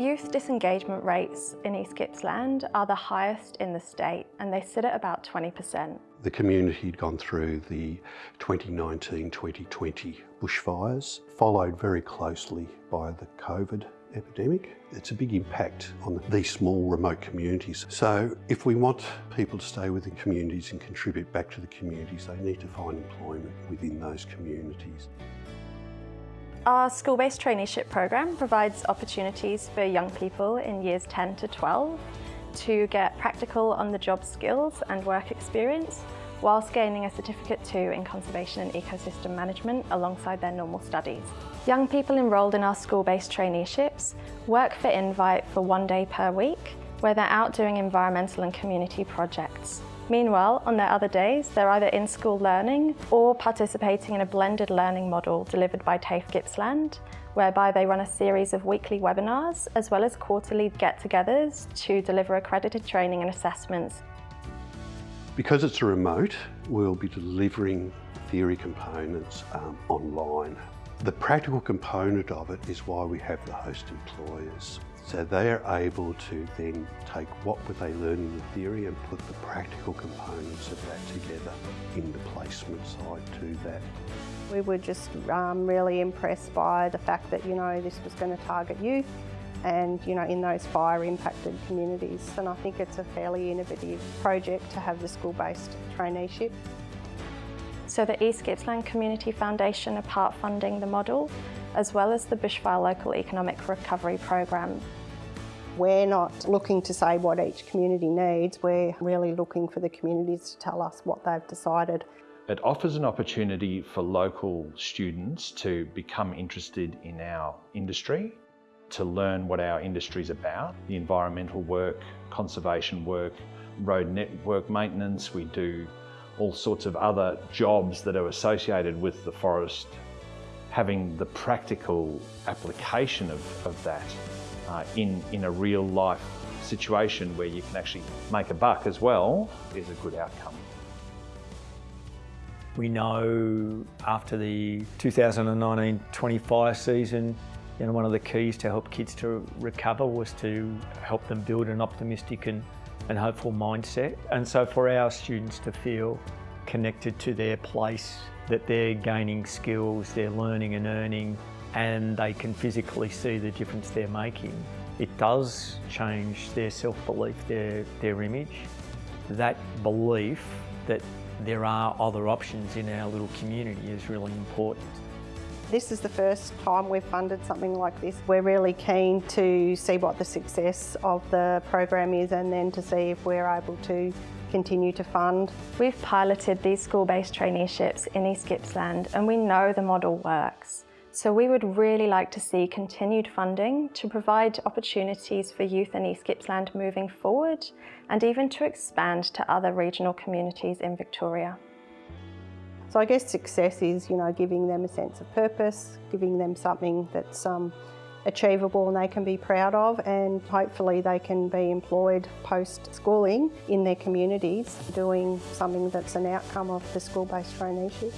Youth disengagement rates in East Gippsland are the highest in the state and they sit at about 20%. The community had gone through the 2019-2020 bushfires, followed very closely by the COVID epidemic. It's a big impact on these small remote communities. So if we want people to stay within communities and contribute back to the communities, they need to find employment within those communities. Our school-based traineeship program provides opportunities for young people in years 10 to 12 to get practical on-the-job skills and work experience whilst gaining a Certificate 2 in Conservation and Ecosystem Management alongside their normal studies. Young people enrolled in our school-based traineeships work for Invite for one day per week where they're out doing environmental and community projects. Meanwhile, on their other days, they're either in school learning or participating in a blended learning model delivered by TAFE Gippsland, whereby they run a series of weekly webinars as well as quarterly get-togethers to deliver accredited training and assessments. Because it's remote, we'll be delivering theory components um, online. The practical component of it is why we have the host employers. So they are able to then take what were they learning in theory and put the practical components of that together in the placement side to that. We were just um, really impressed by the fact that, you know, this was going to target youth and, you know, in those fire impacted communities. And I think it's a fairly innovative project to have the school-based traineeship. So the East Gippsland Community Foundation are part funding the model, as well as the Bushfire Local Economic Recovery Program. We're not looking to say what each community needs, we're really looking for the communities to tell us what they've decided. It offers an opportunity for local students to become interested in our industry, to learn what our industry is about, the environmental work, conservation work, road network maintenance. We do all sorts of other jobs that are associated with the forest. Having the practical application of, of that uh, in, in a real life situation where you can actually make a buck as well is a good outcome. We know after the 2019-20 fire season, you know, one of the keys to help kids to recover was to help them build an optimistic and, and hopeful mindset. And so for our students to feel connected to their place, that they're gaining skills, they're learning and earning, and they can physically see the difference they're making. It does change their self-belief, their, their image. That belief that there are other options in our little community is really important. This is the first time we've funded something like this. We're really keen to see what the success of the program is and then to see if we're able to continue to fund. We've piloted these school-based traineeships in East Gippsland and we know the model works. So we would really like to see continued funding to provide opportunities for youth in East Gippsland moving forward and even to expand to other regional communities in Victoria. So I guess success is, you know, giving them a sense of purpose, giving them something that's um, achievable and they can be proud of and hopefully they can be employed post-schooling in their communities doing something that's an outcome of the school-based traineeship.